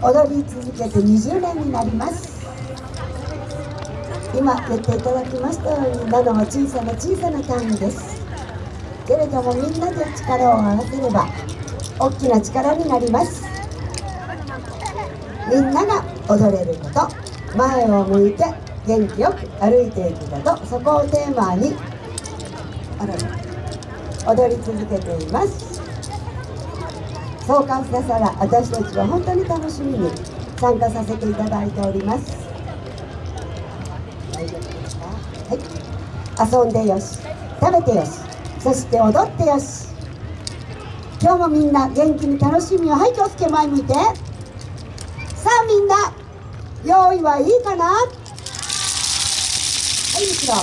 踊り続けて20年になります。今言っていただきましたように7は小さな小さな単位です。けれどもみんなで力を合わせれば大きな力になります。みんなが踊れること前を向いて元気よく歩いていくことそこをテーマに踊り続けています。そう感じたら私たちは本当に楽しみに参加させていただいております。大丈夫ですか？はい遊んでよし。食べてよし。そして踊ってよし。今日もみんな元気に楽しみをはい気をつけ前向いて。さあみんな用意はいいかな？はい後ろ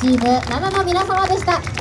チーム7の皆様でした。